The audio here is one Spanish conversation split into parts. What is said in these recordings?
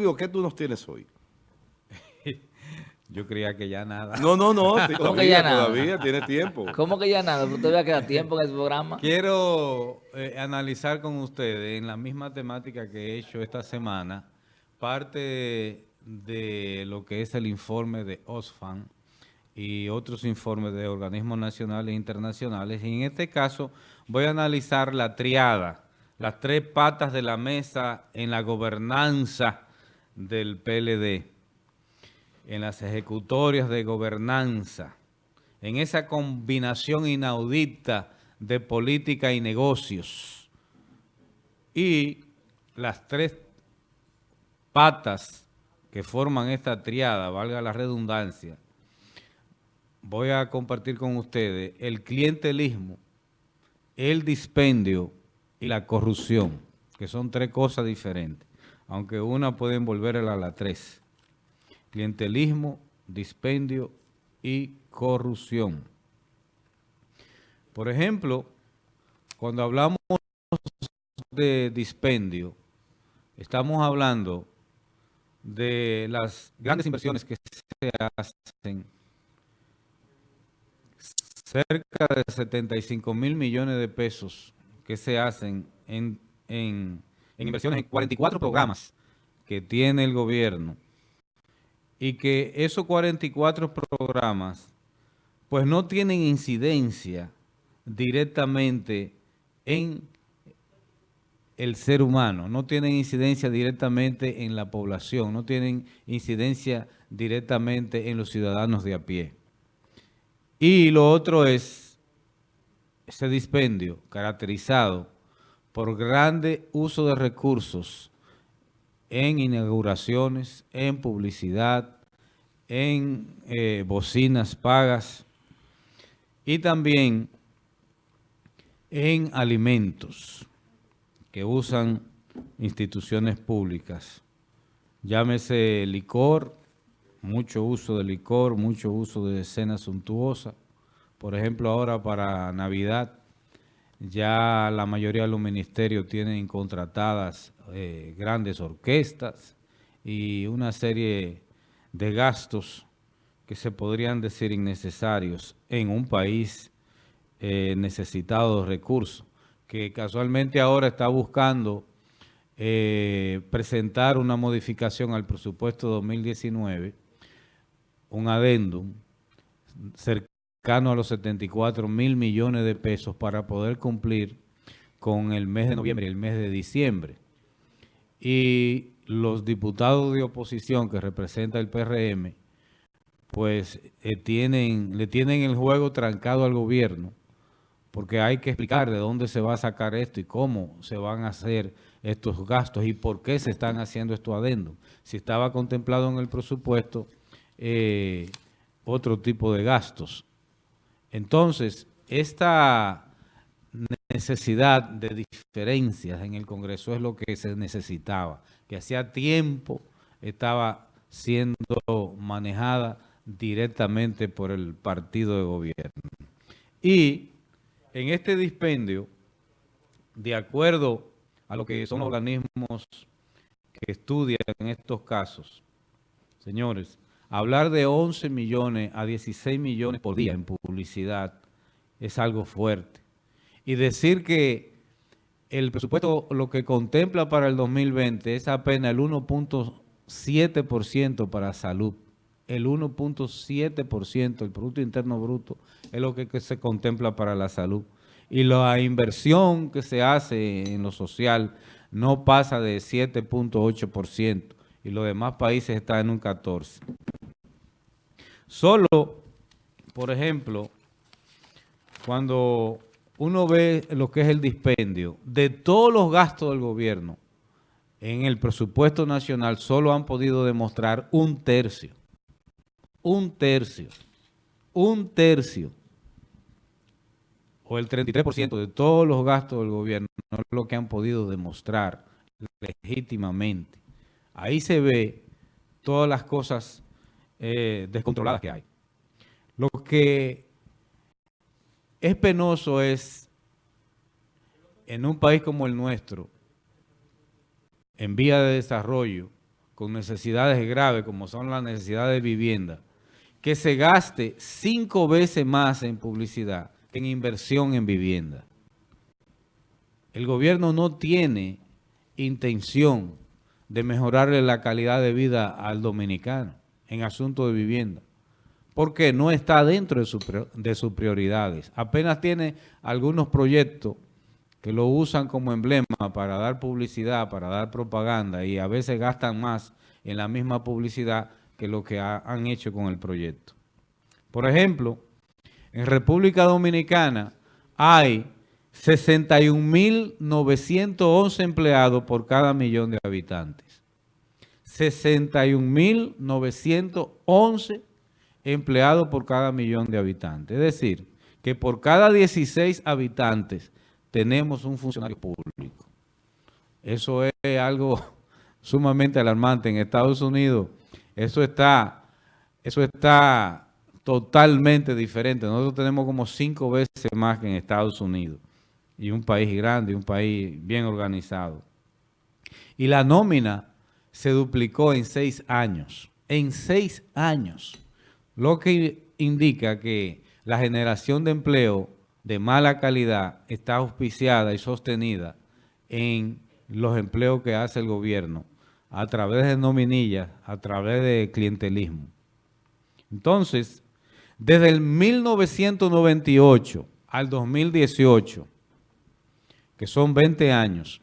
Fulvio, ¿qué tú nos tienes hoy? Yo creía que ya nada. No, no, no, ¿Cómo que ya nada? todavía tiene tiempo. ¿Cómo que ya nada? ¿Todavía queda tiempo en el programa? Quiero eh, analizar con ustedes en la misma temática que he hecho esta semana, parte de lo que es el informe de OSFAN y otros informes de organismos nacionales e internacionales. Y en este caso voy a analizar la triada, las tres patas de la mesa en la gobernanza del PLD en las ejecutorias de gobernanza, en esa combinación inaudita de política y negocios. Y las tres patas que forman esta triada, valga la redundancia, voy a compartir con ustedes el clientelismo, el dispendio y la corrupción, que son tres cosas diferentes, aunque una puede envolverla a la tres clientelismo, dispendio y corrupción. Por ejemplo, cuando hablamos de dispendio, estamos hablando de las grandes inversiones que se hacen, cerca de 75 mil millones de pesos que se hacen en, en inversiones en 44 programas que tiene el gobierno y que esos 44 programas pues no tienen incidencia directamente en el ser humano, no tienen incidencia directamente en la población, no tienen incidencia directamente en los ciudadanos de a pie. Y lo otro es ese dispendio caracterizado por grande uso de recursos en inauguraciones, en publicidad, en eh, bocinas pagas y también en alimentos que usan instituciones públicas. Llámese licor, mucho uso de licor, mucho uso de cena suntuosa. Por ejemplo, ahora para Navidad ya la mayoría de los ministerios tienen contratadas eh, grandes orquestas y una serie de gastos que se podrían decir innecesarios en un país eh, necesitado de recursos, que casualmente ahora está buscando eh, presentar una modificación al presupuesto 2019, un adendum cercano a los 74 mil millones de pesos para poder cumplir con el mes de noviembre y el mes de diciembre. Y los diputados de oposición que representa el PRM, pues eh, tienen, le tienen el juego trancado al gobierno, porque hay que explicar de dónde se va a sacar esto y cómo se van a hacer estos gastos y por qué se están haciendo estos adendos. Si estaba contemplado en el presupuesto eh, otro tipo de gastos. Entonces, esta necesidad de diferencias en el Congreso es lo que se necesitaba, que hacía tiempo estaba siendo manejada directamente por el partido de gobierno. Y en este dispendio, de acuerdo a lo que son organismos que estudian estos casos, señores, Hablar de 11 millones a 16 millones por día en publicidad es algo fuerte. Y decir que el presupuesto lo que contempla para el 2020 es apenas el 1.7% para salud. El 1.7%, el Producto Interno Bruto, es lo que, se contempla para la salud. Y la inversión que se hace en lo social no pasa de 7.8% y los demás países están en un 14%. Solo, por ejemplo, cuando uno ve lo que es el dispendio de todos los gastos del gobierno en el presupuesto nacional, solo han podido demostrar un tercio. Un tercio. Un tercio. O el 33% de todos los gastos del gobierno no es lo que han podido demostrar legítimamente. Ahí se ve todas las cosas eh, descontroladas que hay. Lo que es penoso es, en un país como el nuestro, en vía de desarrollo, con necesidades graves como son las necesidades de vivienda, que se gaste cinco veces más en publicidad que en inversión en vivienda. El gobierno no tiene intención de mejorarle la calidad de vida al dominicano en asunto de vivienda, porque no está dentro de, su, de sus prioridades. Apenas tiene algunos proyectos que lo usan como emblema para dar publicidad, para dar propaganda y a veces gastan más en la misma publicidad que lo que han hecho con el proyecto. Por ejemplo, en República Dominicana hay 61.911 empleados por cada millón de habitantes. 61.911 empleados por cada millón de habitantes. Es decir, que por cada 16 habitantes tenemos un funcionario público. Eso es algo sumamente alarmante. En Estados Unidos eso está, eso está totalmente diferente. Nosotros tenemos como cinco veces más que en Estados Unidos. Y un país grande, un país bien organizado. Y la nómina se duplicó en seis años. En seis años. Lo que indica que la generación de empleo de mala calidad está auspiciada y sostenida en los empleos que hace el gobierno a través de nominillas, a través de clientelismo. Entonces, desde el 1998 al 2018, que son 20 años,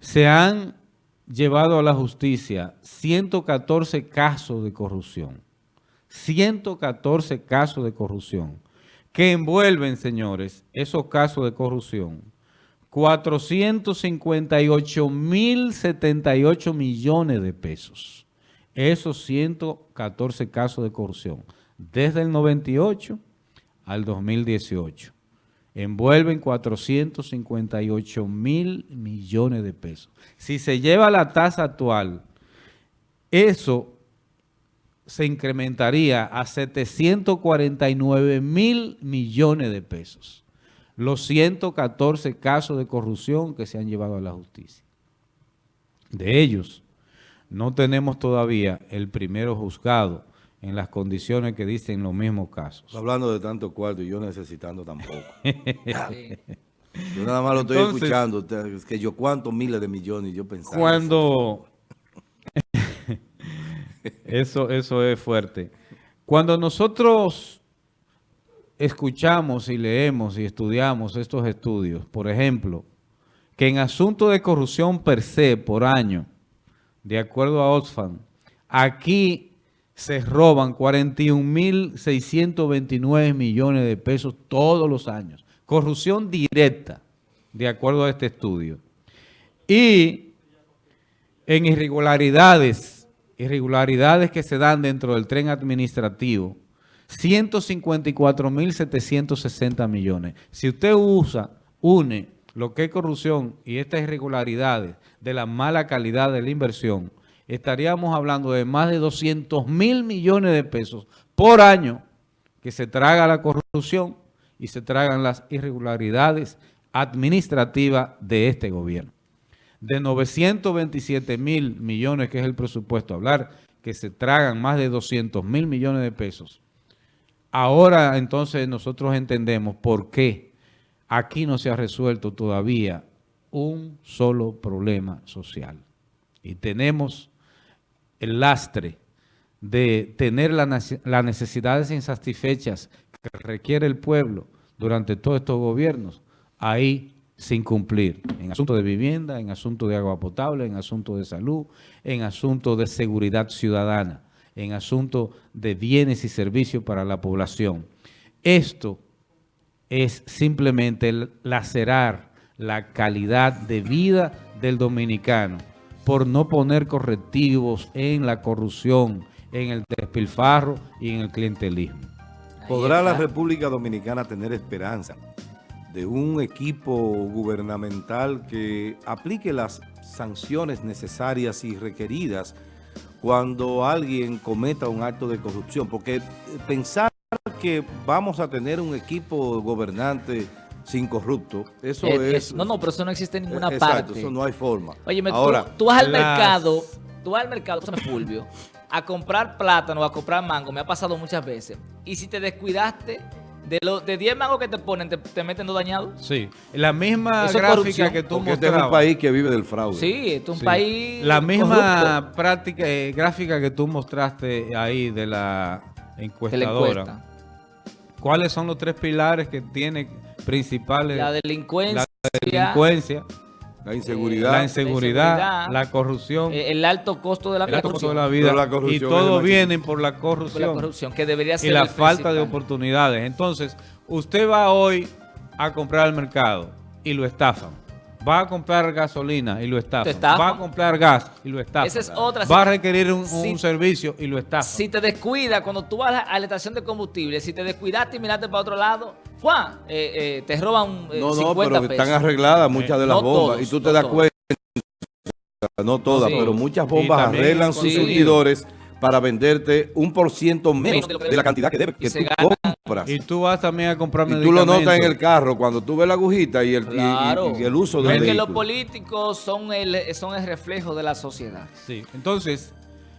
se han llevado a la justicia 114 casos de corrupción. 114 casos de corrupción que envuelven, señores, esos casos de corrupción. 458.078 millones de pesos. Esos 114 casos de corrupción. Desde el 98 al 2018 envuelven 458 mil millones de pesos. Si se lleva la tasa actual, eso se incrementaría a 749 mil millones de pesos. Los 114 casos de corrupción que se han llevado a la justicia. De ellos, no tenemos todavía el primero juzgado en las condiciones que dicen los mismos casos. Hablando de tanto cuarto y yo necesitando tampoco. Yo nada más lo estoy escuchando, que yo cuántos miles de millones yo pensaba. Cuando... eso, eso es fuerte. Cuando nosotros escuchamos y leemos y estudiamos estos estudios, por ejemplo, que en asunto de corrupción per se por año, de acuerdo a Oxfam, aquí se roban 41.629 millones de pesos todos los años. Corrupción directa, de acuerdo a este estudio. Y en irregularidades, irregularidades que se dan dentro del tren administrativo, 154.760 millones. Si usted usa, une lo que es corrupción y estas irregularidades de la mala calidad de la inversión, estaríamos hablando de más de 200 mil millones de pesos por año que se traga la corrupción y se tragan las irregularidades administrativas de este gobierno. De 927 mil millones, que es el presupuesto, hablar que se tragan más de 200 mil millones de pesos. Ahora entonces nosotros entendemos por qué aquí no se ha resuelto todavía un solo problema social. Y tenemos el lastre de tener las necesidades insatisfechas que requiere el pueblo durante todos estos gobiernos, ahí sin cumplir, en asuntos de vivienda, en asuntos de agua potable, en asuntos de salud, en asuntos de seguridad ciudadana, en asuntos de bienes y servicios para la población. Esto es simplemente lacerar la calidad de vida del dominicano por no poner correctivos en la corrupción, en el despilfarro y en el clientelismo. ¿Podrá la República Dominicana tener esperanza de un equipo gubernamental que aplique las sanciones necesarias y requeridas cuando alguien cometa un acto de corrupción? Porque pensar que vamos a tener un equipo gobernante sin corrupto. Eso Eh, es... No, no, pero eso no existe en ninguna Exacto, parte. eso no hay forma. Oye, Ahora, tú, tú vas al las- mercado Tú vas al mercado, me Fulvio, a comprar plátano a comprar mango, me ha pasado muchas veces. Y si te descuidaste, de los de 10 mangos que te ponen, te, te meten dos dañados. Sí, la misma Eso gráfica que tú Porque este es un país que vive del fraude. Sí, esto es un Sí. país La misma corrupto práctica, eh, gráfica que tú mostraste ahí de la de la encuestadora. encuesta. ¿Cuáles son los tres pilares que tiene principales? La delincuencia, delincuencia, La inseguridad. la inseguridad, inseguridad, la corrupción, eh, el alto costo de la el alto costo corrupción. de la vida. La y todo viene por la por corrupción, la corrupción, que debería ser y la el falta de principal. oportunidades. Entonces, usted va hoy a comprar al mercado y lo estafan. Va a comprar gasolina y lo estafan. Va a comprar gas y lo estafan. Esa es otra. Va a requerir un, un si- servicio y lo estafan. Si te descuidas, cuando tú vas a la, a la estación de combustible, si te descuidaste y miraste para otro lado, ¡fua! Eh, eh, te roban eh, No, no, 50 pero pesos. están arregladas muchas de las No bombas. todos, y tú te no das todos. cuenta, no todas, Sí. pero muchas Y bombas también arreglan sus surtidores para venderte un por ciento menos de lo la cantidad que debe, Y que tú compras. Y tú vas también a comprar Y tú lo notas en el carro cuando tú ves la agujita y el, y- y- Claro. y el uso del es que los políticos son el, son el reflejo de la sociedad. Sí. Entonces,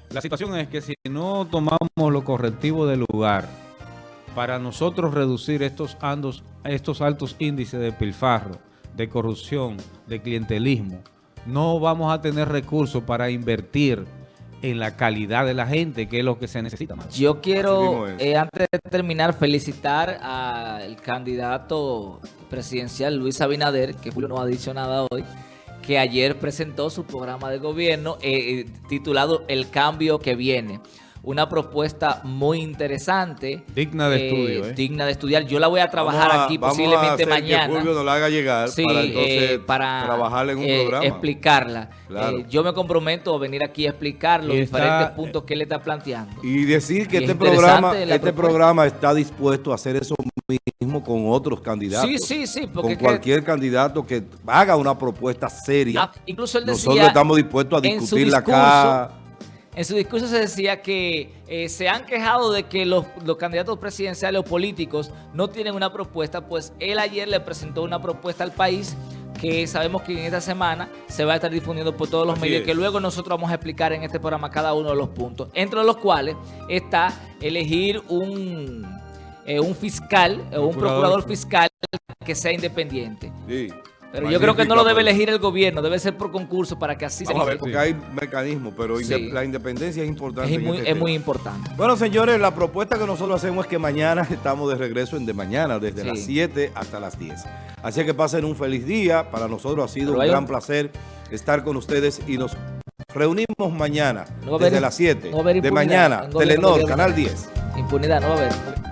la situación es que si no tomamos los correctivos del lugar para nosotros reducir estos, andos, estos altos índices de pilfarro, de corrupción, de clientelismo, no vamos a tener recursos para invertir en la calidad de la gente, que es lo que se necesita más. Yo quiero, eh, antes de terminar, felicitar al candidato presidencial Luis Abinader, que Julio no ha dicho nada hoy, que ayer presentó su programa de gobierno eh, eh, titulado El cambio que viene. Una propuesta muy interesante. Digna de estudio, ¿eh? Digna de estudiar. Yo la voy a trabajar a- aquí vamos a posiblemente hacer mañana. Que Fulvio nos la haga llegar Sí, para entonces eh, para trabajarla en un eh, programa. explicarla. Claro. Eh, yo me comprometo a venir aquí a explicar los está- diferentes puntos que él está planteando. Y decir que Y este programa, este propuesta. programa está dispuesto a hacer eso mismo con otros candidatos. Sí, sí, sí, porque Con que- cualquier candidato que haga una propuesta seria. Ah, incluso él decía, Nosotros estamos dispuestos a discutirla acá. En su discurso se decía que eh, se han quejado de que los, los candidatos presidenciales o políticos no tienen una propuesta, pues él ayer le presentó una propuesta al país que sabemos que en esta semana se va a estar difundiendo por todos los Así medios, es. que luego nosotros vamos a explicar en este programa cada uno de los puntos, entre los cuales está elegir un, eh, un fiscal o un Procurador. procurador fiscal que sea independiente. Sí. Pero yo creo que no lo debe elegir el gobierno, debe ser por concurso para que así Vamos a se ver, porque hay mecanismos, pero Sí. la independencia es importante. es muy, este es muy tema. importante. Bueno, señores, la propuesta que nosotros hacemos es que mañana estamos de regreso en De Mañana, desde Sí. las 7 hasta las 10. Así que pasen un feliz día. Para nosotros ha sido Pero un gran un- placer estar con ustedes y nos reunimos mañana No a desde las 7 no a de mañana. Telenor, Canal Dios. 10. Impunidad, no va a haber.